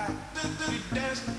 I think we dance.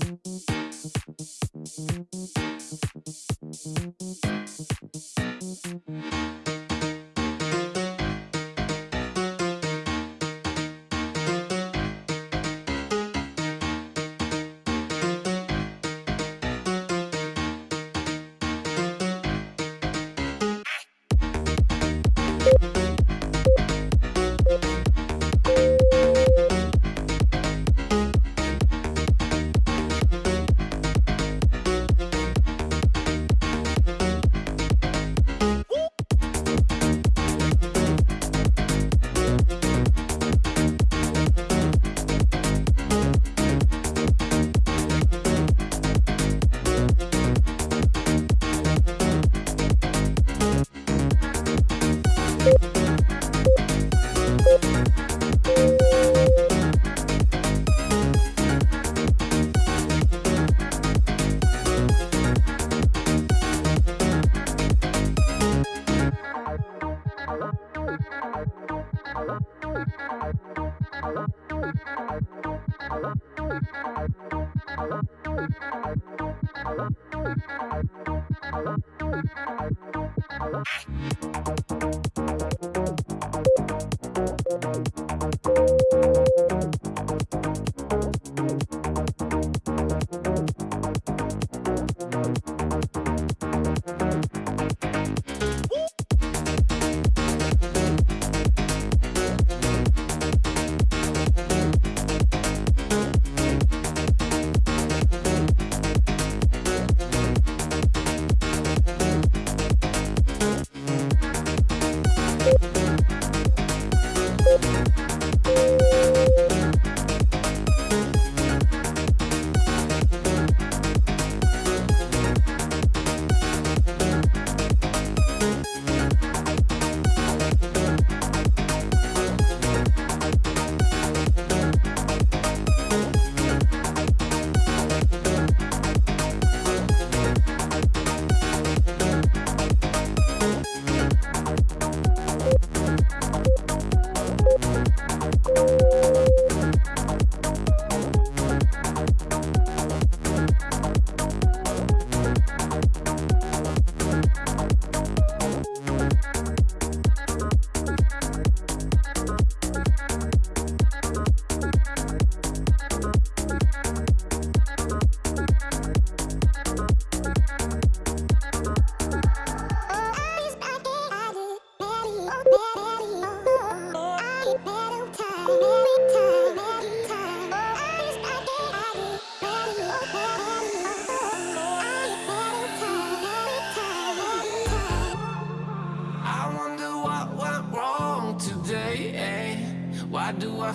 Thank you.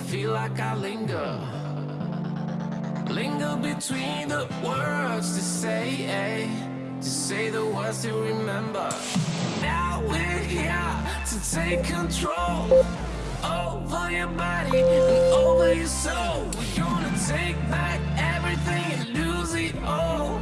feel like I linger. Linger between the words to say eh, To say the words to remember. Now we're here to take control Over your body and over your soul. We're gonna take back everything and lose it all.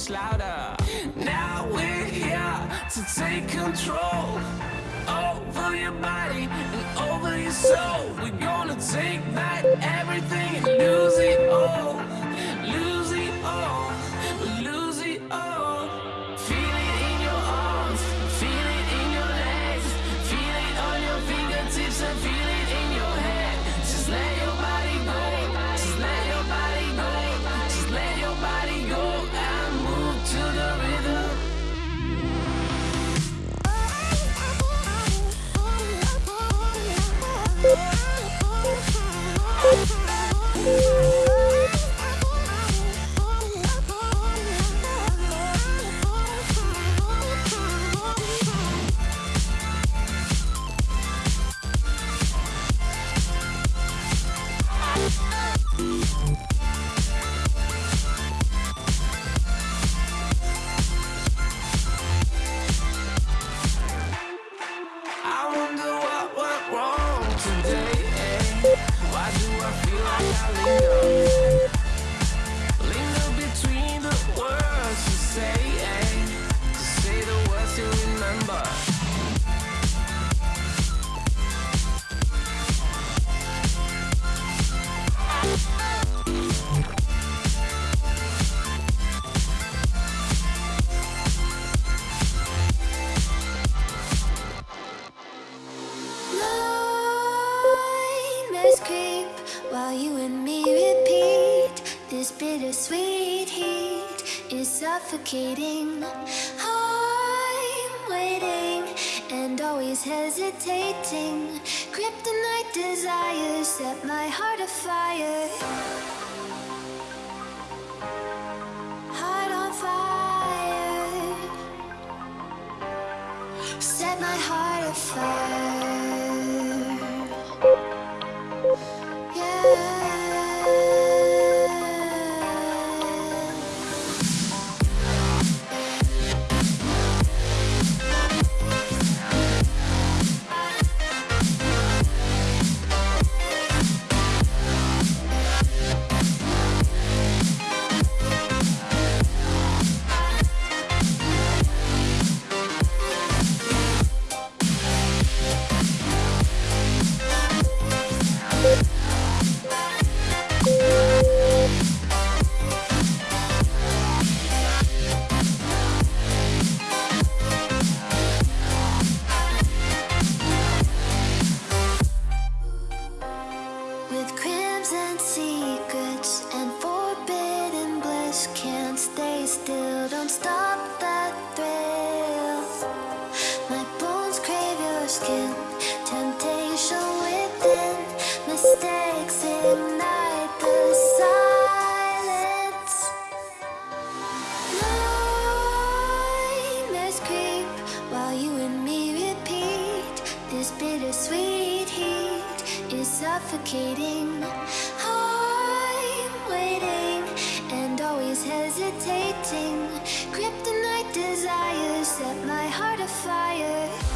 much louder. Now we're here to take control Over your body and over your soul. We're gonna take back everything and lose it all. galinha. Suffocating. I'm waiting and always hesitating. Kryptonite desires set my heart afire. Heart on fire. Set my heart afire. Bliss Can't stay still, don't stop that thrill. My bones crave your skin, temptation within. Mistakes ignite the silence. Nightmares creep while you and me repeat. This bittersweet heat is suffocating. Hesitating. Kryptonite desires set my heart afire.